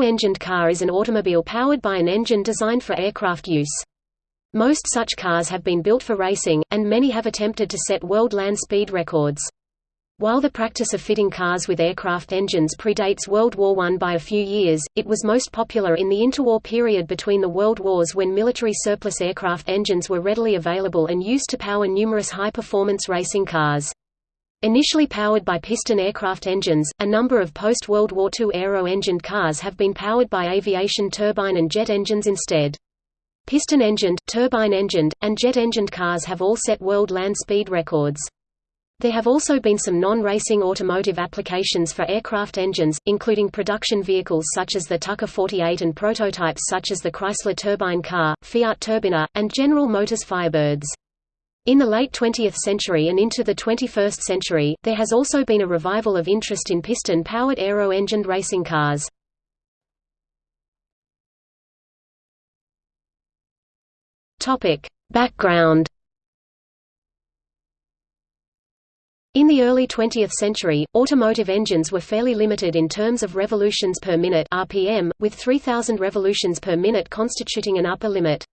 Aero-engined car is an automobile powered by an engine designed for aircraft use. Most such cars have been built for racing, and many have attempted to set world land speed records. While the practice of fitting cars with aircraft engines predates World War I by a few years, it was most popular in the interwar period between the World Wars when military surplus aircraft engines were readily available and used to power numerous high-performance racing cars. Initially powered by piston aircraft engines, a number of post-World War II aero-engined cars have been powered by aviation turbine and jet engines instead. Piston-engined, turbine-engined, and jet-engined cars have all set world land speed records. There have also been some non-racing automotive applications for aircraft engines, including production vehicles such as the Tucker 48 and prototypes such as the Chrysler turbine car, Fiat Turbina, and General Motors Firebirds. In the late 20th century and into the 21st century, there has also been a revival of interest in piston-powered aero-engined racing cars. Background In the early 20th century, automotive engines were fairly limited in terms of revolutions per minute RPM, with 3000 revolutions per minute constituting an upper limit.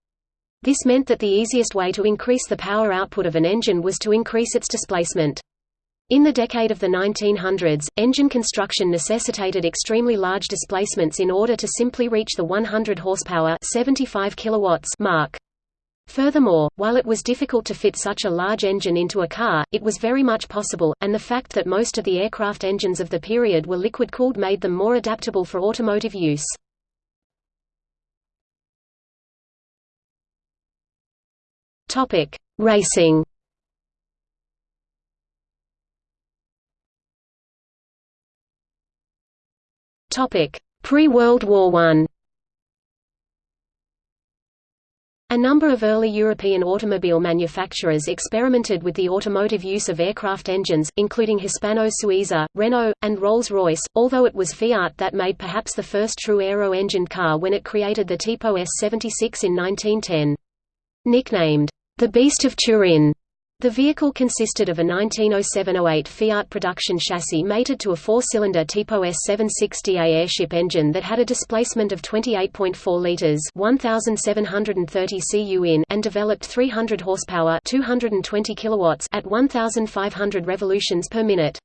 This meant that the easiest way to increase the power output of an engine was to increase its displacement. In the decade of the 1900s, engine construction necessitated extremely large displacements in order to simply reach the 100 horsepower 75 kilowatts mark. Furthermore, while it was difficult to fit such a large engine into a car, it was very much possible, and the fact that most of the aircraft engines of the period were liquid-cooled made them more adaptable for automotive use. Topic: Racing. Topic: Pre-World War I. A number of early European automobile manufacturers experimented with the automotive use of aircraft engines, including Hispano-Suiza, Renault, and Rolls-Royce, although it was Fiat that made perhaps the first true aero-engined car when it created the Tipo S76 in 1910. Nicknamed, the Beast of Turin. The vehicle consisted of a 1907–08 Fiat production chassis mated to a four-cylinder Tipo S76DA airship engine that had a displacement of 28.4 litres 1,730 cu and developed 300 horsepower 220 kilowatts at 1,500 revolutions per minute.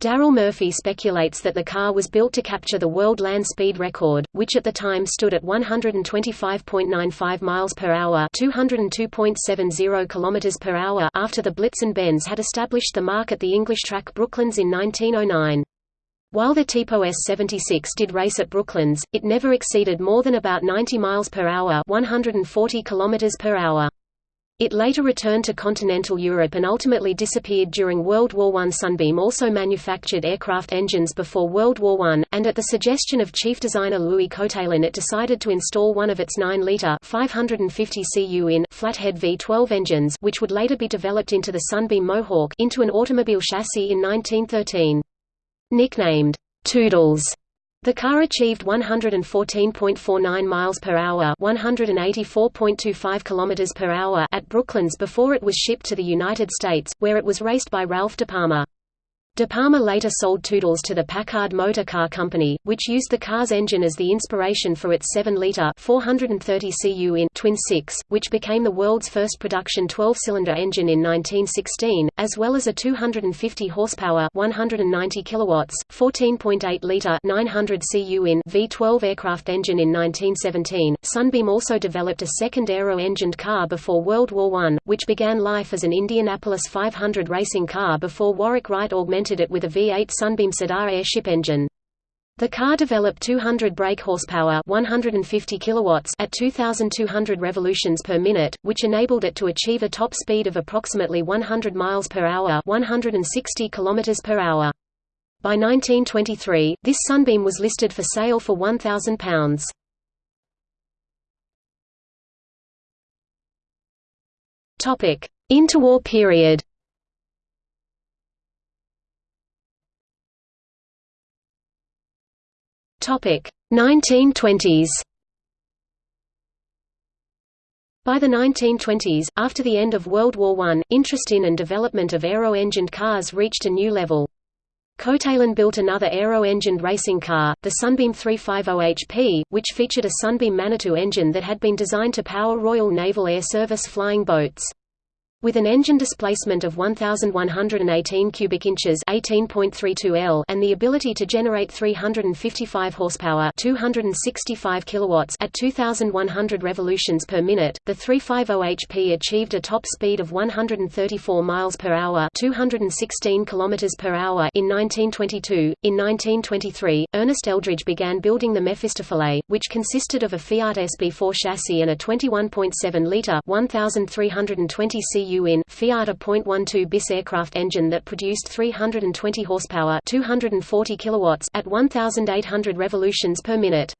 Darrell Murphy speculates that the car was built to capture the world land speed record, which at the time stood at 125.95 miles per hour, 202.70 kilometers per hour after the Blitzen Benz had established the mark at the English track Brooklands in 1909. While the Tipo S76 did race at Brooklands, it never exceeded more than about 90 miles per hour, 140 kilometers per hour. It later returned to continental Europe and ultimately disappeared during World War I. Sunbeam also manufactured aircraft engines before World War I, and at the suggestion of chief designer Louis Coatalen it decided to install one of its 9-litre in flathead V12 engines which would later be developed into the Sunbeam Mohawk into an automobile chassis in 1913. Nicknamed, Toodles, the car achieved 114.49 miles per hour, 184.25 kilometers per hour at Brooklands before it was shipped to the United States, where it was raced by Ralph De Palma. De Palma later sold Toodles to the Packard Motor Car Company, which used the car's engine as the inspiration for its 7-litre 430 cu in twin six, which became the world's first production 12-cylinder engine in 1916, as well as a 250 horsepower 190 kilowatts 14.8-litre 900 cu in V12 aircraft engine in 1917. Sunbeam also developed a second aero-engined car before World War I, which began life as an Indianapolis 500 racing car before Warwick Wright augmented it with a V8 Sunbeam Cedar airship engine. The car developed 200 brake horsepower 150 kilowatts at 2,200 revolutions per minute, which enabled it to achieve a top speed of approximately 100 miles per hour 160 kilometers per hour. By 1923, this Sunbeam was listed for sale for £1,000. Interwar period Topic 1920s. By the 1920s, after the end of World War I, interest in and development of aero-engined cars reached a new level. Coatalen built another aero-engined racing car, the Sunbeam 350 HP, which featured a Sunbeam Manitou engine that had been designed to power Royal Naval Air Service flying boats. With an engine displacement of 1118 cubic inches, 18.32 L, and the ability to generate 355 horsepower, 265 kilowatts at 2100 revolutions per minute, the 350 HP achieved a top speed of 134 miles per hour, 216 kilometers per hour in 1922. In 1923, Ernest Eldridge began building the Mephistopheles, which consisted of a Fiat SB4 chassis and a 21.7 liter 1320 in Fiat a .12 bis aircraft engine that produced 320 horsepower 240 kilowatts at 1,800 revolutions per minute.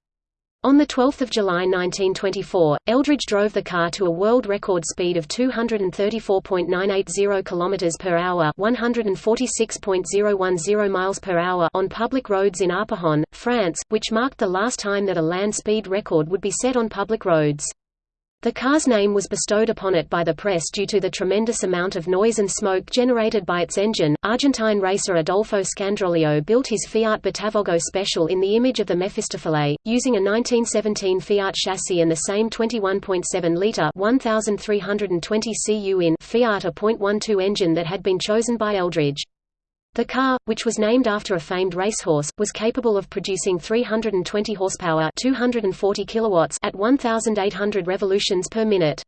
On 12 July 1924, Eldridge drove the car to a world record speed of 234.980 km per hour, 146.010 miles per hour on public roads in Arpajon, France, which marked the last time that a land speed record would be set on public roads. The car's name was bestowed upon it by the press due to the tremendous amount of noise and smoke generated by its engine. Argentine racer Adolfo Scandroglio built his Fiat Botafogo Special in the image of the Mephistopheles, using a 1917 Fiat chassis and the same 21.7-litre 1,320 cu in Fiat a .12 engine that had been chosen by Eldridge. The car, which was named after a famed racehorse, was capable of producing 320 horsepower 240 kilowatts at 1,800 revolutions per minute.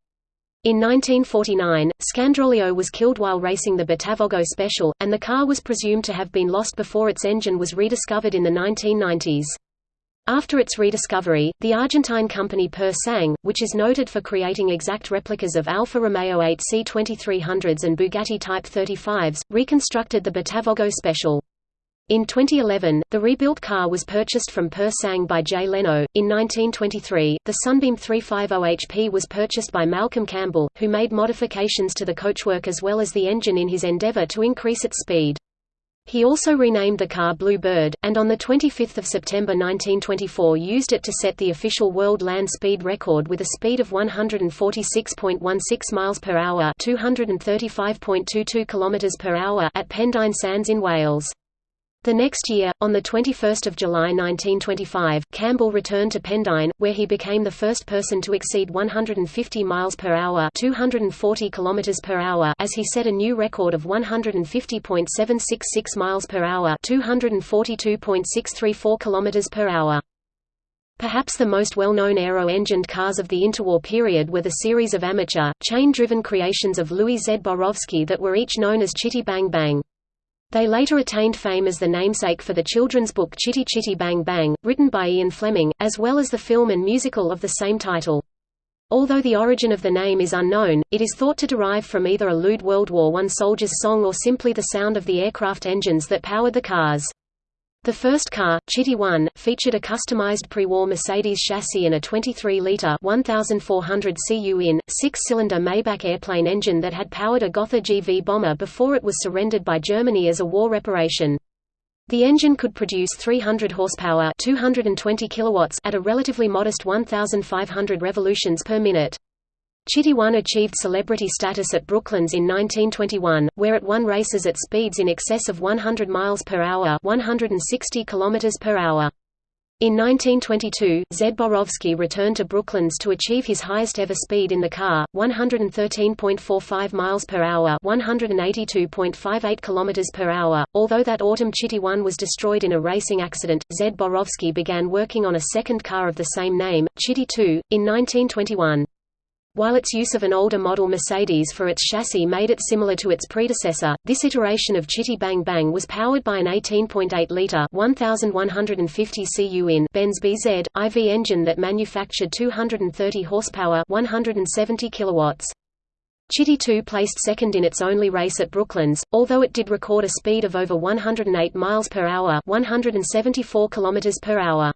In 1949, Scandroglio was killed while racing the Botafogo Special, and the car was presumed to have been lost before its engine was rediscovered in the 1990s. After its rediscovery, the Argentine company Pur Sang, which is noted for creating exact replicas of Alfa Romeo 8 C2300s and Bugatti Type 35s, reconstructed the Botafogo Special. In 2011, the rebuilt car was purchased from Pur Sang by Jay Leno. In 1923, the Sunbeam 350 HP was purchased by Malcolm Campbell, who made modifications to the coachwork as well as the engine in his endeavor to increase its speed. He also renamed the car Blue Bird, and on 25 September 1924 used it to set the official world land speed record with a speed of 146.16 miles per hour, 235.22 kilometers per hour at Pendine Sands in Wales. The next year, on 21 July 1925, Campbell returned to Pendine, where he became the first person to exceed 150 miles per hour, 240 kilometers per hour, as he set a new record of 150.766 miles per hour, 242.634 kilometers per hour. Perhaps the most well-known aero-engined cars of the interwar period were the series of amateur, chain-driven creations of Louis Zborowski that were each known as Chitty Bang Bang. They later attained fame as the namesake for the children's book Chitty Chitty Bang Bang, written by Ian Fleming, as well as the film and musical of the same title. Although the origin of the name is unknown, it is thought to derive from either a lewd World War I soldier's song or simply the sound of the aircraft engines that powered the cars. The first car, Chitty 1, featured a customized pre-war Mercedes chassis and a 23-liter (1,400 cu in) six-cylinder Maybach airplane engine that had powered a Gotha GV bomber before it was surrendered by Germany as a war reparation. The engine could produce 300 horsepower (220 kilowatts) at a relatively modest 1,500 revolutions per minute. Chitty 1 achieved celebrity status at Brooklands in 1921, where it won races at speeds in excess of 100 miles per hour, 160 kilometers per hour. In 1922, Zborowski returned to Brooklands to achieve his highest ever speed in the car, 113.45 miles per hour, 182.58 kilometers per hour. Although that autumn Chitty 1 was destroyed in a racing accident, Zborowski began working on a second car of the same name, Chitty 2, in 1921. While its use of an older model Mercedes for its chassis made it similar to its predecessor, this iteration of Chitty Bang Bang was powered by an 18.8-litre 1,150 cu Benz BZ, IV engine that manufactured 230 horsepower 170 kilowatts. Chitty 2 placed second in its only race at Brooklands, although it did record a speed of over 108 miles per hour 174 kilometers per hour.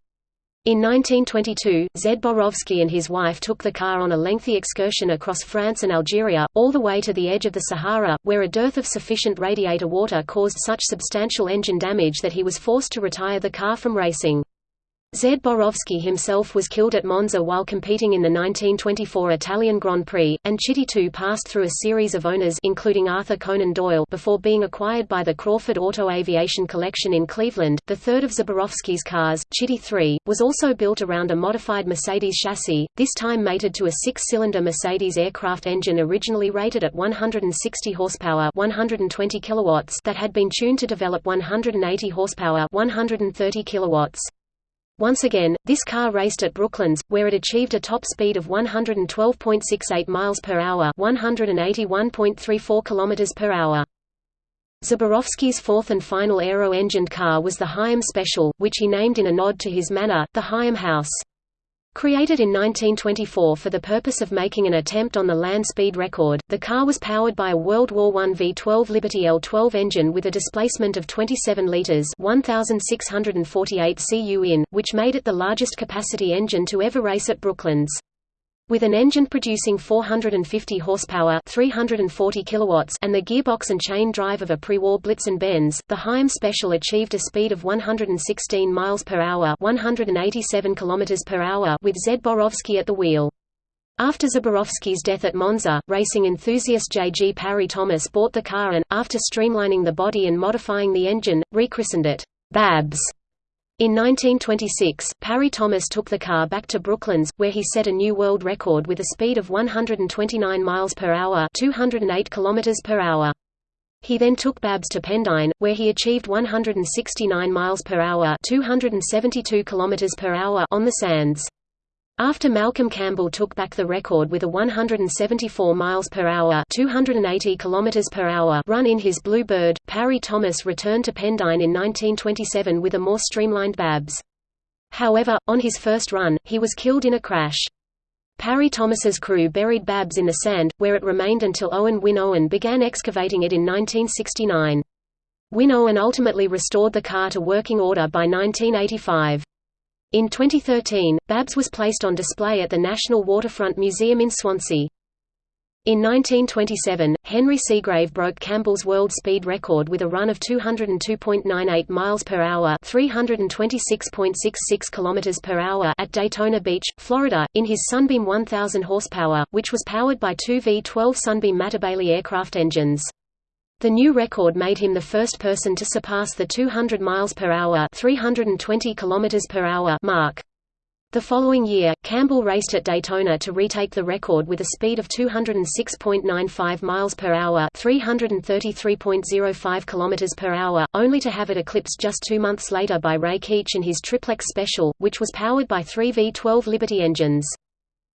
In 1922, Zborowski and his wife took the car on a lengthy excursion across France and Algeria, all the way to the edge of the Sahara, where a dearth of sufficient radiator water caused such substantial engine damage that he was forced to retire the car from racing. Zborowski himself was killed at Monza while competing in the 1924 Italian Grand Prix, and Chitty 2 passed through a series of owners including Arthur Conan Doyle before being acquired by the Crawford Auto Aviation Collection in Cleveland. The third of Zborowski's cars, Chitty 3, was also built around a modified Mercedes chassis, this time mated to a six-cylinder Mercedes aircraft engine originally rated at 160 horsepower 120 kilowatts that had been tuned to develop 180 horsepower 130 kilowatts. Once again, this car raced at Brooklands, where it achieved a top speed of 112.68 miles per hour, 181.34 kilometers per hour. Zborowski's fourth and final aero-engined car was the Higham Special, which he named in a nod to his manor, the Higham House. Created in 1924 for the purpose of making an attempt on the land speed record, the car was powered by a World War I V12 Liberty L12 engine with a displacement of 27 litres 1,648 cu in, which made it the largest capacity engine to ever race at Brooklands. With an engine producing 450 horsepower 340 kilowatts and the gearbox and chain drive of a pre-war Blitzen-Benz, the Higham Special achieved a speed of 116 miles per hour 187 kilometers per hour with Zborowski at the wheel. After Zborowski's death at Monza, racing enthusiast J. G. Parry Thomas bought the car and, after streamlining the body and modifying the engine, rechristened it, Babs. In 1926, Parry Thomas took the car back to Brooklands, where he set a new world record with a speed of 129 miles per hour, 208 kilometers per hour. He then took Babs to Pendine, where he achieved 169 miles per hour, 272 kilometers per hour on the sands. After Malcolm Campbell took back the record with a 174 miles per hour, 280 kilometers per hour run in his Blue Bird, Parry Thomas returned to Pendine in 1927 with a more streamlined Babs. However, on his first run, he was killed in a crash. Parry Thomas's crew buried Babs in the sand, where it remained until Owen Wyn Owen began excavating it in 1969. Wyn Owen ultimately restored the car to working order by 1985. In 2013, Babs was placed on display at the National Waterfront Museum in Swansea. In 1927, Henry Segrave broke Campbell's world speed record with a run of 202.98 miles per hour, 326.66 kilometers per hour at Daytona Beach, Florida, in his Sunbeam 1000 horsepower, which was powered by two V12 Sunbeam Matabele aircraft engines. The new record made him the first person to surpass the 200 miles per hour, 320 kilometers per hour mark. The following year, Campbell raced at Daytona to retake the record with a speed of 206.95 miles per hour, 333.05 kilometers per hour, only to have it eclipsed just 2 months later by Ray Keech in his Triplex Special, which was powered by 3 V12 Liberty engines.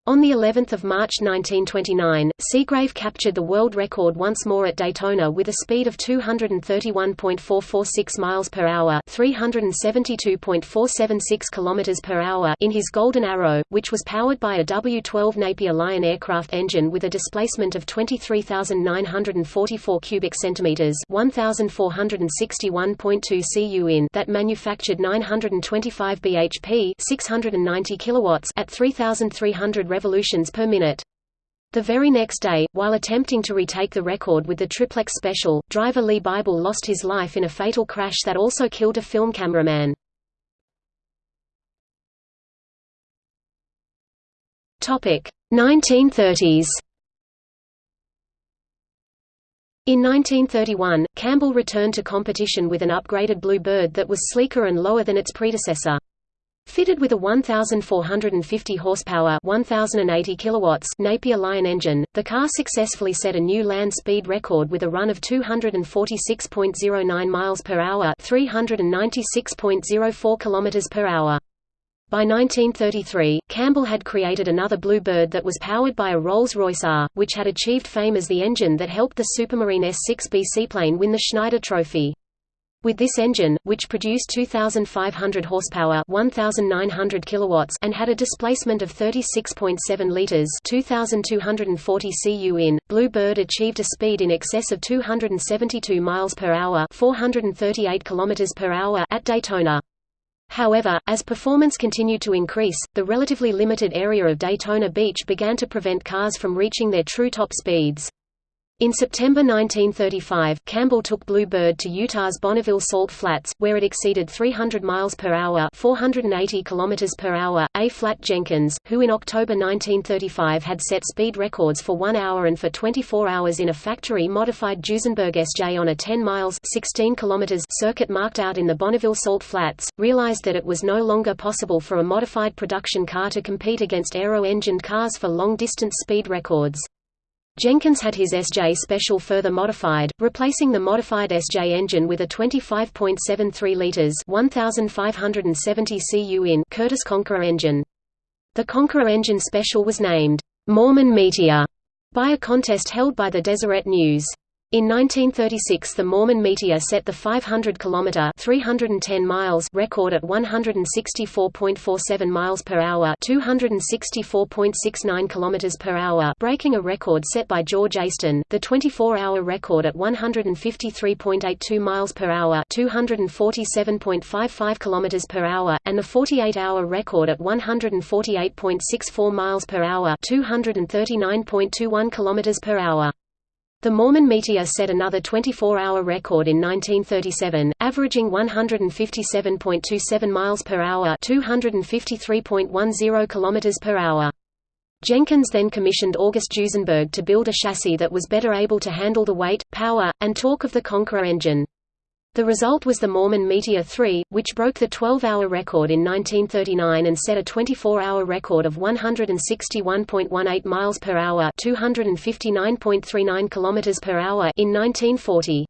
On the 11th of March 1929, Segrave captured the world record once more at Daytona with a speed of 231.446 miles per hour, 372.476 kilometers per hour in his Golden Arrow, which was powered by a W12 Napier Lion aircraft engine with a displacement of 23,944 cubic centimeters, 1,461.2 cu in that manufactured 925 bhp, 690 kilowatts at 3,300 revolutions per minute. The very next day, while attempting to retake the record with the triplex special, driver Lee Bible lost his life in a fatal crash that also killed a film cameraman. Topic: 1930s. In 1931, Campbell returned to competition with an upgraded Blue Bird that was sleeker and lower than its predecessor. Fitted with a 1,450 horsepower 1,080 kilowatts Napier Lion engine, the car successfully set a new land speed record with a run of 246.09 miles per hour 396.04 kilometers per hour. By 1933, Campbell had created another Blue Bird that was powered by a Rolls-Royce R, which had achieved fame as the engine that helped the Supermarine S-6B seaplane win the Schneider Trophy. With this engine, which produced 2,500 horsepower 1,900 kilowatts and had a displacement of 36.7 liters 2,240 cu in, Blue Bird achieved a speed in excess of 272 miles per hour 438 kilometers per hour at Daytona. However, as performance continued to increase, the relatively limited area of Daytona Beach began to prevent cars from reaching their true top speeds. In September 1935, Campbell took Blue Bird to Utah's Bonneville Salt Flats, where it exceeded 300 miles per hour (480 kilometers per hour). A. Flat Jenkins, who in October 1935 had set speed records for 1 hour and for 24 hours in a factory-modified Duesenberg SJ on a 10 miles (16 kilometers) circuit marked out in the Bonneville Salt Flats, realized that it was no longer possible for a modified production car to compete against aero-engined cars for long-distance speed records. Jenkins had his SJ Special further modified, replacing the modified SJ engine with a 25.73 litres 1,570 cu in Curtiss Conqueror engine. The Conqueror engine Special was named, "'Mormon Meteor' by a contest held by the Deseret News. In 1936 the Mormon Meteor set the 500 km 310 miles record at 164.47 miles per hour 264.69 km per hour breaking a record set by George Eyston, the 24-hour record at 153.82 miles per hour 247.55 km per hour, and the 48-hour record at 148.64 miles per hour 239.21 km per hour. The Mormon Meteor set another 24-hour record in 1937, averaging 157.27 miles per hour, 253.10 kilometers per hour. Jenkins then commissioned August Duesenberg to build a chassis that was better able to handle the weight, power, and torque of the Conqueror engine. The result was the Mormon Meteor 3, which broke the 12-hour record in 1939 and set a 24-hour record of 161.18 miles per hour, 259.39 kilometers per hour in 1940.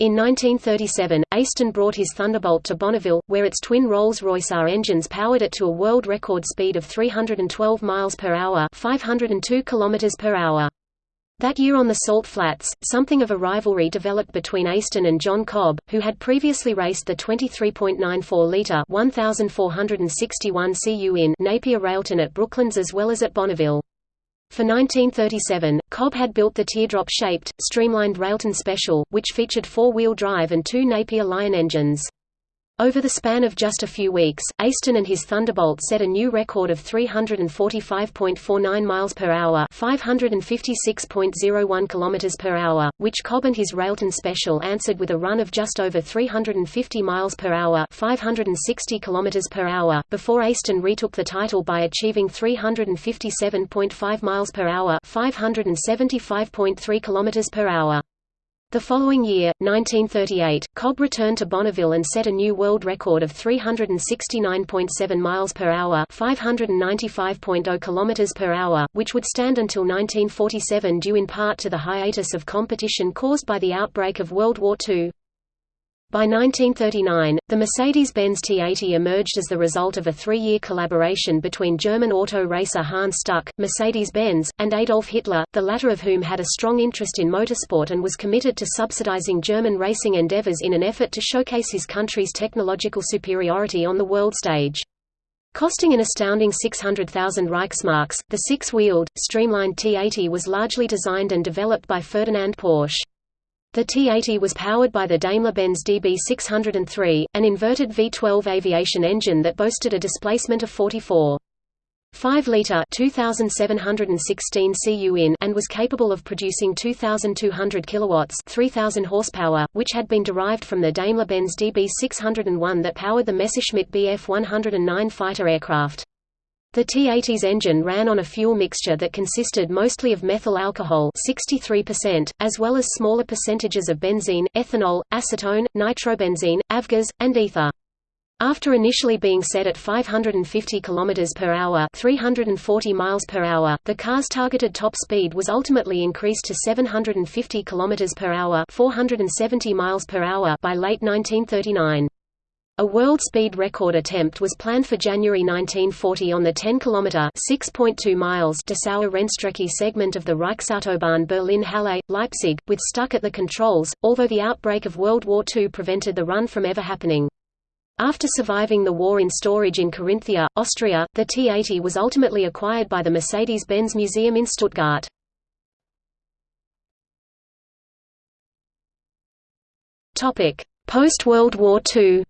In 1937, Eyston brought his Thunderbolt to Bonneville, where its twin Rolls-Royce R engines powered it to a world record speed of 312 miles per hour, 502 kilometers per hour. That year on the Salt Flats, something of a rivalry developed between Eyston and John Cobb, who had previously raced the 23.94-litre 1,461 cu in Napier Railton at Brooklands as well as at Bonneville. For 1937, Cobb had built the teardrop-shaped, streamlined Railton Special, which featured four-wheel drive and two Napier Lion engines. Over the span of just a few weeks, Eyston and his Thunderbolt set a new record of 345.49 miles per hour, 556.01 kilometers per hour, which Cobb and his Railton Special answered with a run of just over 350 miles per hour, 560 kilometers per hour, before Eyston retook the title by achieving 357.5 miles per hour, 575.3 kilometers per hour. The following year, 1938, Cobb returned to Bonneville and set a new world record of 369.7 miles per hour, 595.0 kilometers per hour, which would stand until 1947 due in part to the hiatus of competition caused by the outbreak of World War II. By 1939, the Mercedes-Benz T80 emerged as the result of a three-year collaboration between German auto racer Hans Stuck, Mercedes-Benz, and Adolf Hitler, the latter of whom had a strong interest in motorsport and was committed to subsidizing German racing endeavors in an effort to showcase his country's technological superiority on the world stage. Costing an astounding 600,000 Reichsmarks, the six-wheeled, streamlined T80 was largely designed and developed by Ferdinand Porsche. The T-80 was powered by the Daimler-Benz DB603, an inverted V12 aviation engine that boasted a displacement of 44. 5-liter 2716 cu in and was capable of producing 2200 kilowatts 3000 horsepower which had been derived from the Daimler-Benz DB601 that powered the Messerschmitt Bf 109 fighter aircraft. The T-80's engine ran on a fuel mixture that consisted mostly of methyl alcohol 63%, as well as smaller percentages of benzene, ethanol, acetone, nitrobenzene, avgas, and ether. After initially being set at 550 km per hour, 340 miles per hour, the car's targeted top speed was ultimately increased to 750 km per hour, 470 miles per hour by late 1939. A world speed record attempt was planned for January 1940 on the 10 km (6.2 miles) Dessauer-Rennstrecke segment of the Reichsautobahn Berlin-Halle, Leipzig, with Stuck at the controls, although the outbreak of World War II prevented the run from ever happening. After surviving the war in storage in Carinthia, Austria, the T-80 was ultimately acquired by the Mercedes-Benz Museum in Stuttgart. Post-World War II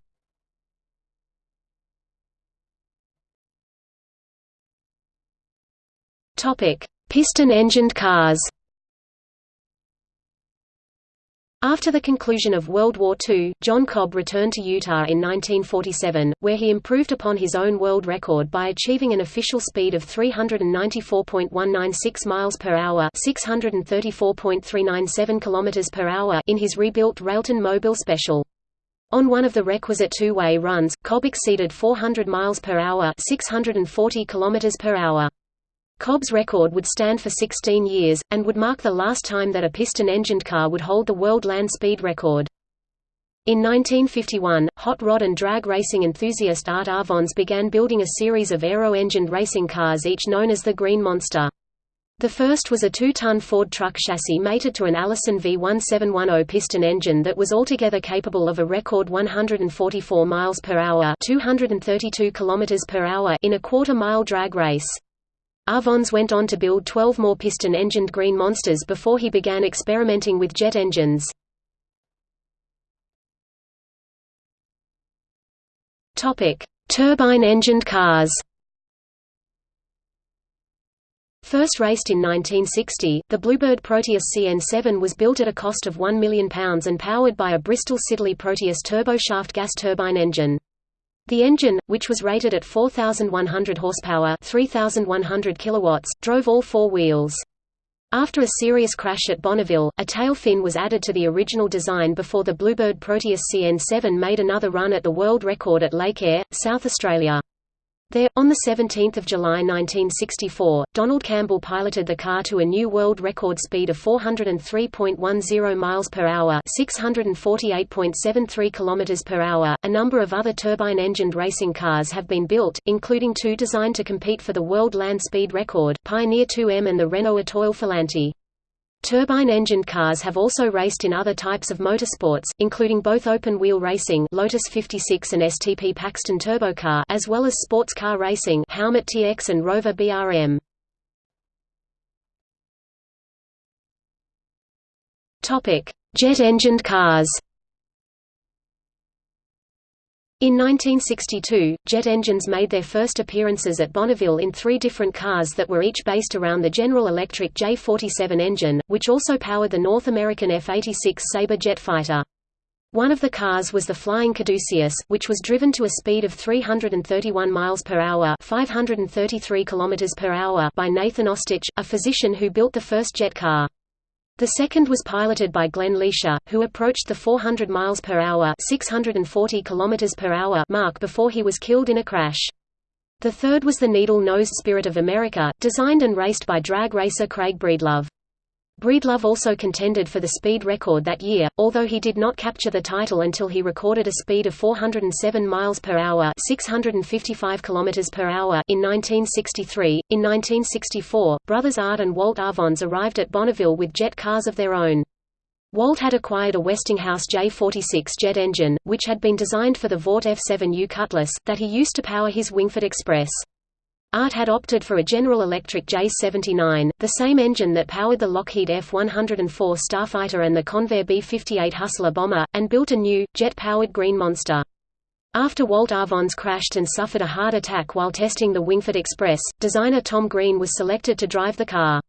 Piston-engined cars. After the conclusion of World War II, John Cobb returned to Utah in 1947, where he improved upon his own world record by achieving an official speed of 394.196 miles per hour, 634.397 kilometers per hour in his rebuilt Railton Mobil Special. On one of the requisite two-way runs, Cobb exceeded 400 miles per hour, 640 kilometers per hour. Cobb's record would stand for 16 years, and would mark the last time that a piston-engined car would hold the world land speed record. In 1951, hot rod and drag racing enthusiast Art Arfons began building a series of aero-engined racing cars each known as the Green Monster. The first was a two-ton Ford truck chassis mated to an Allison V1710 piston engine that was altogether capable of a record 144 miles per hour, 232 kilometers per hour in a quarter-mile drag race. Arfons went on to build 12 more piston-engined Green Monsters before he began experimenting with jet engines. Turbine-engined cars First raced in 1960, the Bluebird Proteus CN7 was built at a cost of £1 million and powered by a Bristol Siddeley Proteus turboshaft gas turbine engine. The engine, which was rated at 4,100 horsepower 3,100 kilowatts, drove all four wheels. After a serious crash at Bonneville, a tail fin was added to the original design before the Bluebird Proteus CN7 made another run at the world record at Lake Eyre, South Australia. There, on 17 July 1964, Donald Campbell piloted the car to a new world record speed of 403.10 miles per hour, 648.73 kilometers per hour. A number of other turbine-engined racing cars have been built, including two designed to compete for the world land speed record, Pioneer 2M and the Renault Etoile Filante. Turbine-engined cars have also raced in other types of motorsports, including both open-wheel racing Lotus 56 and STP Paxton Turbocar as well as sports car racing Howmet TX and Rover BRM. Jet-engined cars in 1962, jet engines made their first appearances at Bonneville in three different cars that were each based around the General Electric J-47 engine, which also powered the North American F-86 Sabre jet fighter. One of the cars was the Flying Caduceus, which was driven to a speed of 331 miles per hour, 533 kilometers per hour by Nathan Ostich, a physician who built the first jet car. The second was piloted by Glenn Leasher, who approached the 400 miles per hour (640 kilometers per hour) mark before he was killed in a crash. The third was the needle-nosed Spirit of America, designed and raced by drag racer Craig Breedlove. Breedlove also contended for the speed record that year, although he did not capture the title until he recorded a speed of 407 miles per hour, 655 kilometers per hour in 1963. In 1964, brothers Art and Walt Arfons arrived at Bonneville with jet cars of their own. Walt had acquired a Westinghouse J46 jet engine, which had been designed for the Vought F7U Cutlass, that he used to power his Wingfoot Express. Art had opted for a General Electric J79, the same engine that powered the Lockheed F-104 Starfighter and the Convair B-58 Hustler bomber, and built a new, jet-powered Green Monster. After Walt Arfons crashed and suffered a heart attack while testing the Wingfoot Express, designer Tom Green was selected to drive the car.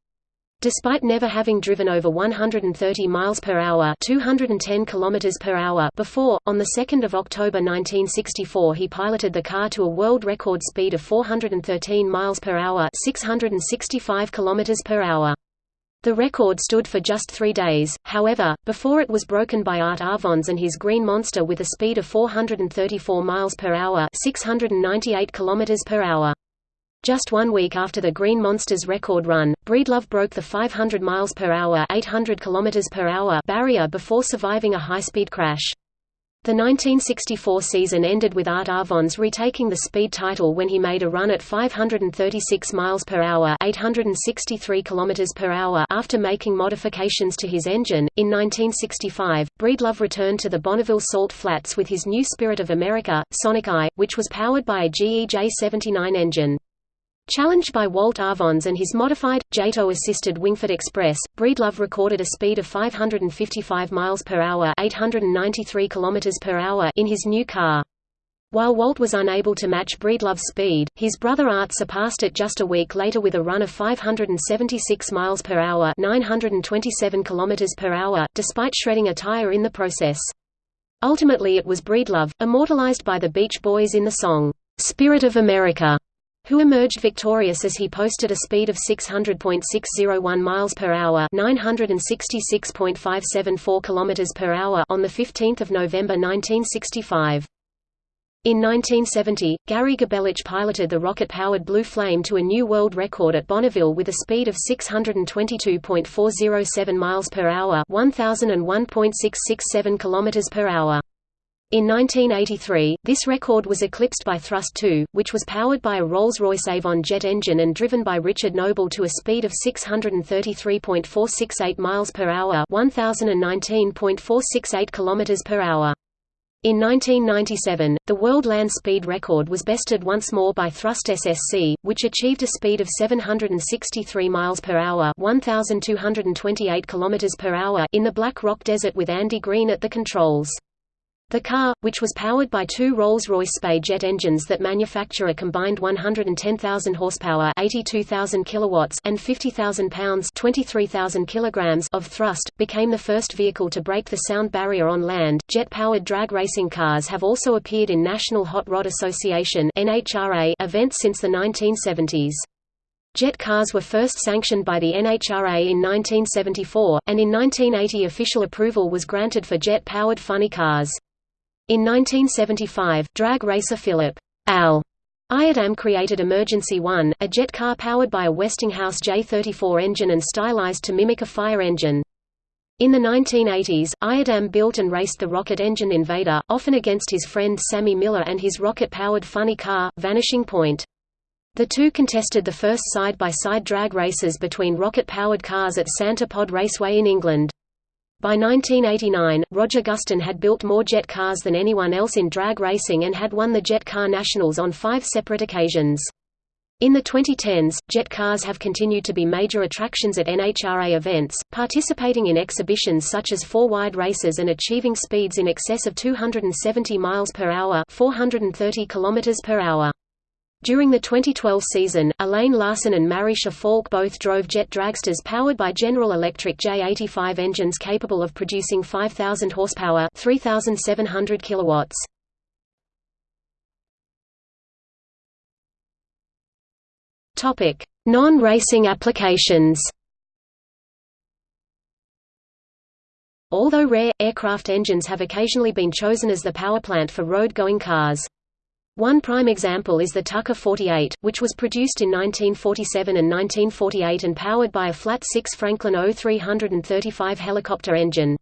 Despite never having driven over 130 miles per hour, 210 kilometers per hour before, on the 2nd of October 1964 he piloted the car to a world record speed of 413 miles per hour, 665 kilometers per hour. The record stood for just three days, however, before it was broken by Art Arfons and his Green Monster with a speed of 434 miles per hour 698 kilometers per hour. Just one week after the Green Monsters record run, Breedlove broke the 500 miles per hour, 800 kilometers per hour barrier before surviving a high-speed crash. The 1964 season ended with Art Arfons retaking the speed title when he made a run at 536 miles per hour, 863 kilometers per hour after making modifications to his engine. In 1965, Breedlove returned to the Bonneville Salt Flats with his new Spirit of America, Sonic I, which was powered by a GE J79 engine. Challenged by Walt Arfons and his modified, JATO-assisted Wingfoot Express, Breedlove recorded a speed of 555 miles per hour, 893 kilometers in his new car. While Walt was unable to match Breedlove's speed, his brother Art surpassed it just a week later with a run of 576 miles per hour, 927 kilometers per hour, despite shredding a tire in the process. Ultimately it was Breedlove, immortalized by the Beach Boys in the song, "'Spirit of America' who emerged victorious as he posted a speed of 600.601 miles per hour, 966.574 kilometers per hour on the 15th of November 1965. In 1970, Gary Gabelich piloted the rocket-powered Blue Flame to a new world record at Bonneville with a speed of 622.407 miles per hour, 1001.667 kilometers per hour. In 1983, this record was eclipsed by Thrust 2, which was powered by a Rolls-Royce Avon jet engine and driven by Richard Noble to a speed of 633.468 miles per hour, 1019.468 kilometers per hour. In 1997, the world land speed record was bested once more by Thrust SSC, which achieved a speed of 763 miles per hour, 1228 kilometers per hour in the Black Rock Desert with Andy Green at the controls. The car, which was powered by two Rolls-Royce Spey jet engines that manufacture a combined 110,000 horsepower (82,000 kilowatts) and 50,000 pounds (23,000 kilograms) of thrust, became the first vehicle to break the sound barrier on land. Jet-powered drag racing cars have also appeared in National Hot Rod Association (NHRA) events since the 1970s. Jet cars were first sanctioned by the NHRA in 1974, and in 1980 official approval was granted for jet-powered funny cars. In 1975, drag racer Philip Al Iadam created Emergency One, a jet car powered by a Westinghouse J-34 engine and stylized to mimic a fire engine. In the 1980s, Iadam built and raced the rocket engine Invader, often against his friend Sammy Miller and his rocket-powered funny car, Vanishing Point. The two contested the first side-by-side -side drag races between rocket-powered cars at Santa Pod Raceway in England. By 1989, Roger Gustin had built more jet cars than anyone else in drag racing and had won the Jet Car Nationals on five separate occasions. In the 2010s, jet cars have continued to be major attractions at NHRA events, participating in exhibitions such as four-wide races and achieving speeds in excess of 270 miles per hour, 430 kilometers per hour. During the 2012 season, Elaine Larson and Marisha Falk both drove jet dragsters powered by General Electric J85 engines capable of producing 5,000 horsepower 3,700 kilowatts. Non-racing applications Although rare, aircraft engines have occasionally been chosen as the powerplant for road-going cars. One prime example is the Tucker 48, which was produced in 1947 and 1948 and powered by a flat-six Franklin O335 helicopter engine.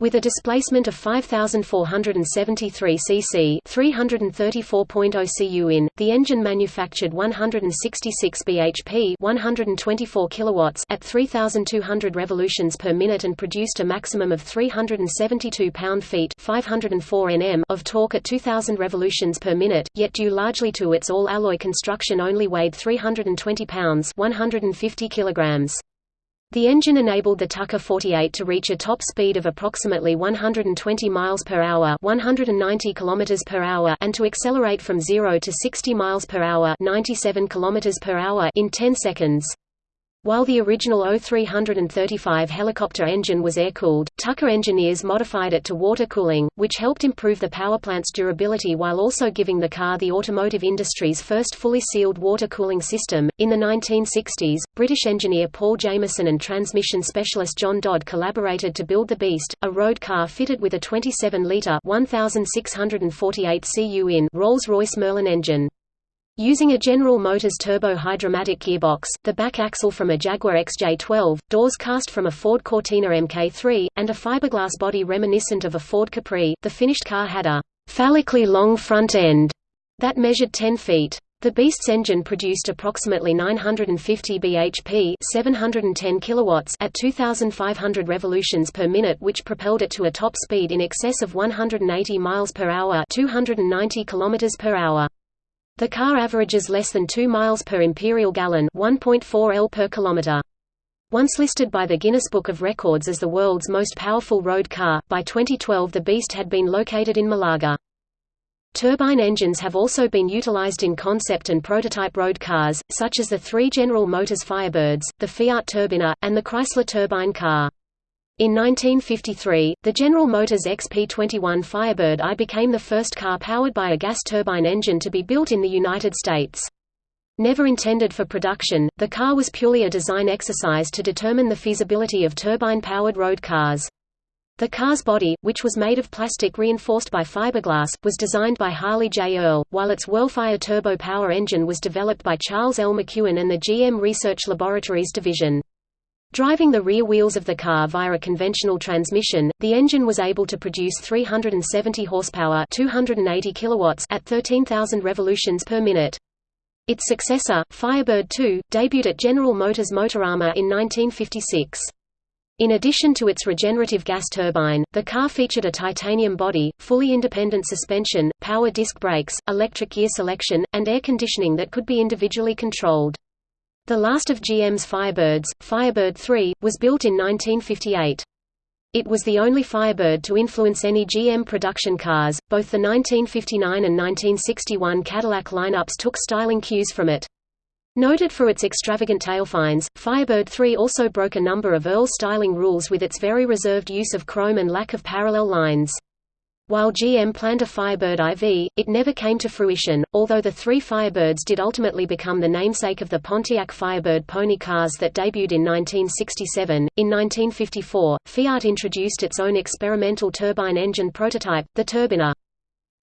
With a displacement of 5,473 cc 334.0 cu in, the engine manufactured 166 bhp 124 kilowatts at 3,200 revolutions per minute and produced a maximum of 372 pound-feet 504 nm of torque at 2,000 revolutions per minute, yet due largely to its all-alloy construction only weighed 320 pounds 150 kilograms. The engine enabled the Tucker 48 to reach a top speed of approximately 120 miles per hour, 190 kilometers per hour, and to accelerate from 0 to 60 miles per hour, 97 kilometers per hour in 10 seconds. While the original O335 helicopter engine was air-cooled, Tucker engineers modified it to water cooling, which helped improve the powerplant's durability while also giving the car the automotive industry's first fully sealed water cooling system. In the 1960s, British engineer Paul Jameson and transmission specialist John Dodd collaborated to build the Beast, a road car fitted with a 27-litre (1,648 cu in) Rolls-Royce Merlin engine. Using a General Motors turbo-hydromatic gearbox, the back axle from a Jaguar XJ12, doors cast from a Ford Cortina Mk3, and a fiberglass body reminiscent of a Ford Capri, the finished car had a phallically long front end that measured 10 feet. The Beast's engine produced approximately 950 bhp 710 kilowatts at 2,500 revolutions per minute which propelled it to a top speed in excess of 180 miles per hour 290 kilometers per hour. The car averages less than 2 miles per imperial gallon 1.4 L per kilometer. Once listed by the Guinness Book of Records as the world's most powerful road car, by 2012 the Beast had been located in Malaga. Turbine engines have also been utilized in concept and prototype road cars, such as the three General Motors Firebirds, the Fiat Turbina, and the Chrysler turbine car. In 1953, the General Motors XP21 Firebird I became the first car powered by a gas turbine engine to be built in the United States. Never intended for production, the car was purely a design exercise to determine the feasibility of turbine-powered road cars. The car's body, which was made of plastic reinforced by fiberglass, was designed by Harley J. Earl, while its Whirlfire turbo power engine was developed by Charles L. McCuen and the GM Research Laboratories division. Driving the rear wheels of the car via a conventional transmission, the engine was able to produce 370 horsepower 280 kilowatts at 13,000 revolutions per minute. Its successor, Firebird 2, debuted at General Motors Motorama in 1956. In addition to its regenerative gas turbine, the car featured a titanium body, fully independent suspension, power disc brakes, electric gear selection, and air conditioning that could be individually controlled. The last of GM's Firebirds, Firebird 3, was built in 1958. It was the only Firebird to influence any GM production cars. Both the 1959 and 1961 Cadillac lineups took styling cues from it. Noted for its extravagant tailfines, Firebird 3 also broke a number of Earl styling rules with its very reserved use of chrome and lack of parallel lines. While GM planned a Firebird IV, it never came to fruition, although the three Firebirds did ultimately become the namesake of the Pontiac Firebird pony cars that debuted in 1967. In 1954, Fiat introduced its own experimental turbine engine prototype, the Turbina.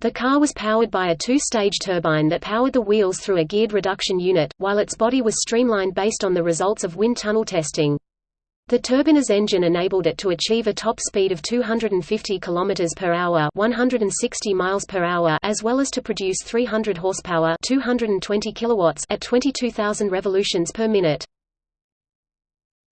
The car was powered by a two-stage turbine that powered the wheels through a geared reduction unit, while its body was streamlined based on the results of wind tunnel testing. The Turbina's engine enabled it to achieve a top speed of 250 km per hour, 160 miles per hour, as well as to produce 300 horsepower, 220 kilowatts at 22,000 revolutions per minute.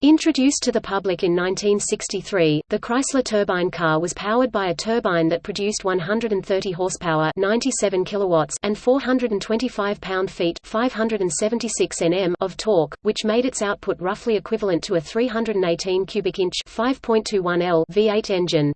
Introduced to the public in 1963, the Chrysler turbine car was powered by a turbine that produced 130 horsepower 97 kilowatts and 425 pound-feet 576 Nm of torque, which made its output roughly equivalent to a 318 cubic inch 5.21 L V8 engine.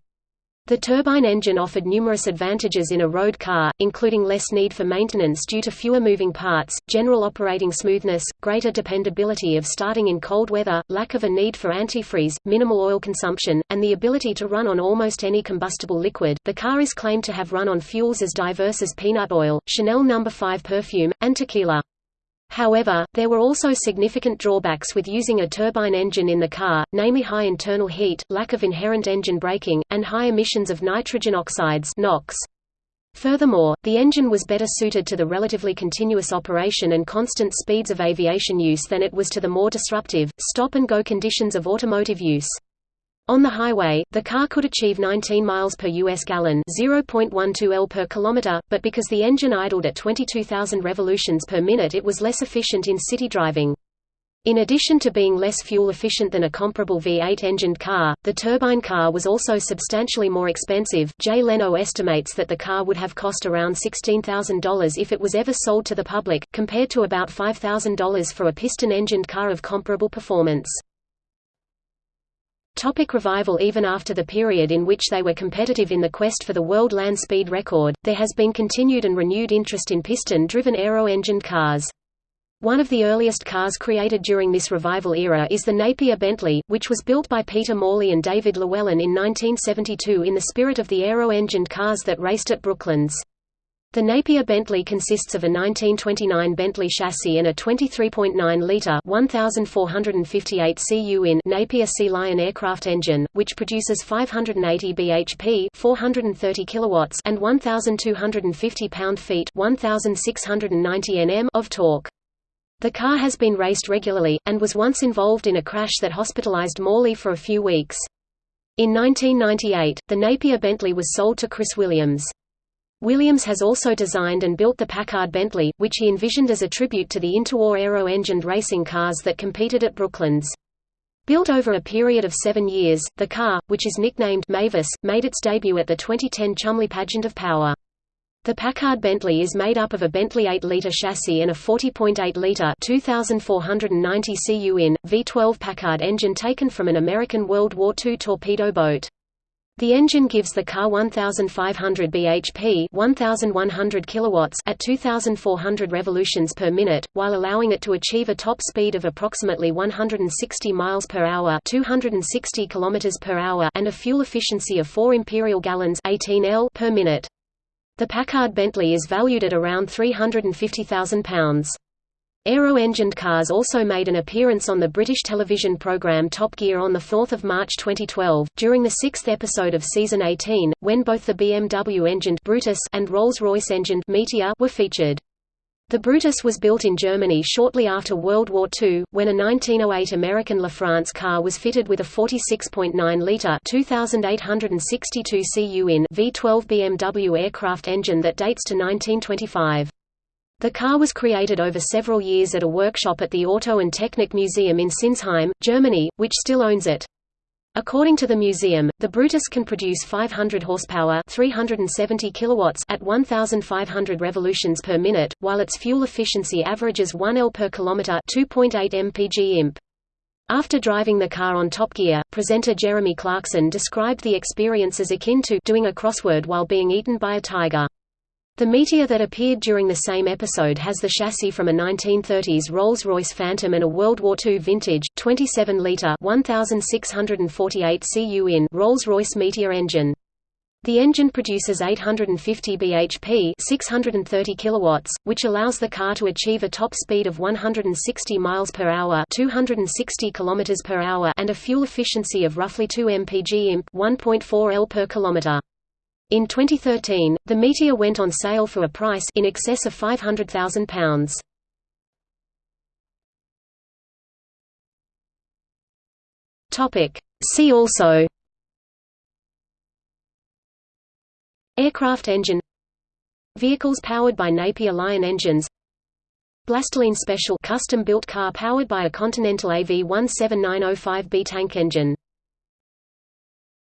The turbine engine offered numerous advantages in a road car, including less need for maintenance due to fewer moving parts, general operating smoothness, greater dependability of starting in cold weather, lack of a need for antifreeze, minimal oil consumption, and the ability to run on almost any combustible liquid. The car is claimed to have run on fuels as diverse as peanut oil, Chanel No. 5 perfume, and tequila. However, there were also significant drawbacks with using a turbine engine in the car, namely high internal heat, lack of inherent engine braking, and high emissions of nitrogen oxides NOx. Furthermore, the engine was better suited to the relatively continuous operation and constant speeds of aviation use than it was to the more disruptive, stop-and-go conditions of automotive use. On the highway, the car could achieve 19 miles per US gallon, 0.12 L per kilometer, but because the engine idled at 22,000 revolutions per minute it was less efficient in city driving. In addition to being less fuel efficient than a comparable V8-engined car, the turbine car was also substantially more expensive. Jay Leno estimates that the car would have cost around $16,000 if it was ever sold to the public, compared to about $5,000 for a piston-engined car of comparable performance. Topic revival Even after the period in which they were competitive in the quest for the world land speed record, there has been continued and renewed interest in piston-driven aero-engined cars. One of the earliest cars created during this revival era is the Napier Bentley, which was built by Peter Morley and David Llewellyn in 1972 in the spirit of the aero-engined cars that raced at Brooklands. The Napier Bentley consists of a 1929 Bentley chassis and a 23.9-litre 1,458 cu in Napier Sea Lion aircraft engine, which produces 580 bhp 430 kilowatts and 1,250 pound-feet 1,690 Nm of torque. The car has been raced regularly, and was once involved in a crash that hospitalized Morley for a few weeks. In 1998, the Napier Bentley was sold to Chris Williams. Williams has also designed and built the Packard Bentley, which he envisioned as a tribute to the interwar aero-engined racing cars that competed at Brooklands. Built over a period of seven years, the car, which is nicknamed Mavis, made its debut at the 2010 Cholmondeley Pageant of Power. The Packard Bentley is made up of a Bentley 8-litre chassis and a 40.8-litre 2,490 cu in, V12 Packard engine taken from an American World War II torpedo boat. The engine gives the car 1500 bhp, 1100 kilowatts at 2400 revolutions per minute, while allowing it to achieve a top speed of approximately 160 miles per hour, 260 kilometers per hour, and a fuel efficiency of 4 imperial gallons, 18 L per minute. The Packard Bentley is valued at around £350,000. Aero-engined cars also made an appearance on the British television programme Top Gear on 4 March 2012, during the sixth episode of Season 18, when both the BMW-engined Brutus and Rolls-Royce engined Meteor were featured. The Brutus was built in Germany shortly after World War II, when a 1908 American LaFrance car was fitted with a 46.9-litre 2,862 cu in V12 BMW aircraft engine that dates to 1925. The car was created over several years at a workshop at the Auto and Technik Museum in Sinsheim, Germany, which still owns it. According to the museum, the Brutus can produce 500 horsepower 370 kilowatts at 1,500 revolutions per minute, while its fuel efficiency averages 1 L per kilometer 2.8 mpg imp. After driving the car on Top Gear, presenter Jeremy Clarkson described the experience as akin to doing a crossword while being eaten by a tiger. The Meteor that appeared during the same episode has the chassis from a 1930s Rolls-Royce Phantom and a World War II vintage, 27-litre 1,648 cu in Rolls-Royce Meteor engine. The engine produces 850 bhp 630 kilowatts, which allows the car to achieve a top speed of 160 miles per hour 260 kilometers per hour and a fuel efficiency of roughly 2 mpg imp 1.4 L per kilometer. In 2013, the Meteor went on sale for a price in excess of £500,000. Topic. See also Aircraft engine Vehicles powered by Napier Lion engines Blastolene Special custom-built car powered by a Continental AV17905B tank engine